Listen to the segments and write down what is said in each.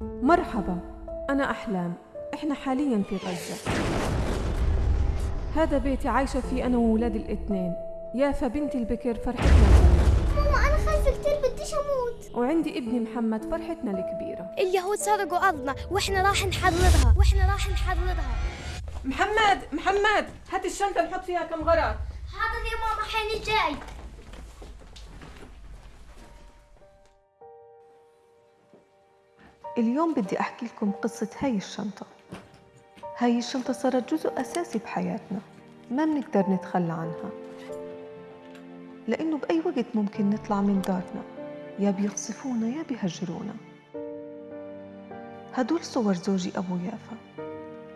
مرحبا أنا أحلام. إحنا حاليا في غزة. هذا بيتي عايشة فيه أنا وولادي الإثنين. يافا بنتي البكر فرحتنا الأولى ماما أنا خايفة كتير بديش أموت. وعندي ابني محمد فرحتنا الكبيرة. اليهود سرقوا أرضنا وإحنا راح نحررها. وإحنا راح نحررها. محمد محمد هات الشنطة نحط فيها كم غرض حاضر يا ماما حين جاي. اليوم بدي أحكي لكم قصة هاي الشنطة. هاي الشنطة صارت جزء أساسي بحياتنا. ما بنقدر نتخلى عنها. لأنه بأي وقت ممكن نطلع من دارنا. يا بيقصفونا يا بيهجرونا. هدول صور زوجي أبو يافا.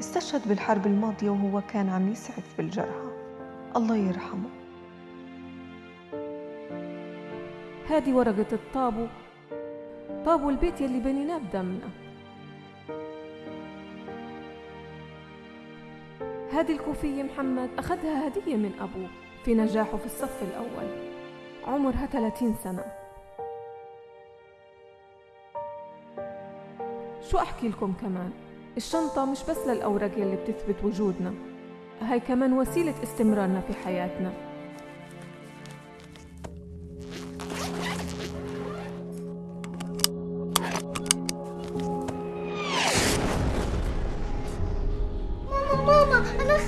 استشهد بالحرب الماضية وهو كان عم يسعف بالجرحى. الله يرحمه. هذه ورقة الطابو طابو البيت يلي بنيناه بدمنا. هذه الكوفية محمد أخذها هدية من أبوه في نجاحه في الصف الأول. عمرها 30 سنة. شو أحكي لكم كمان؟ الشنطة مش بس للأوراق يلي بتثبت وجودنا هاي كمان وسيلة استمرارنا في حياتنا.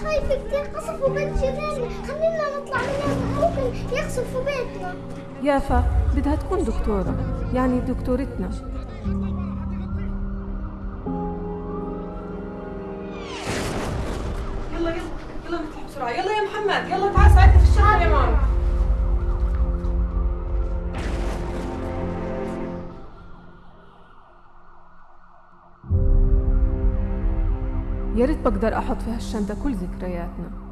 خايفة كتير قصفوا بيت جيراننا خلينا نطلع منها ممكن يقصفوا بيتنا. يافا بدها تكون دكتورة يعني دكتورتنا. يلا يلا يلا نطلع بسرعة. يلا يا محمد يلا تعال ساعدني في الشغل يا ماما. يا ريت بقدر أحط في هالشنطة كل ذكرياتنا.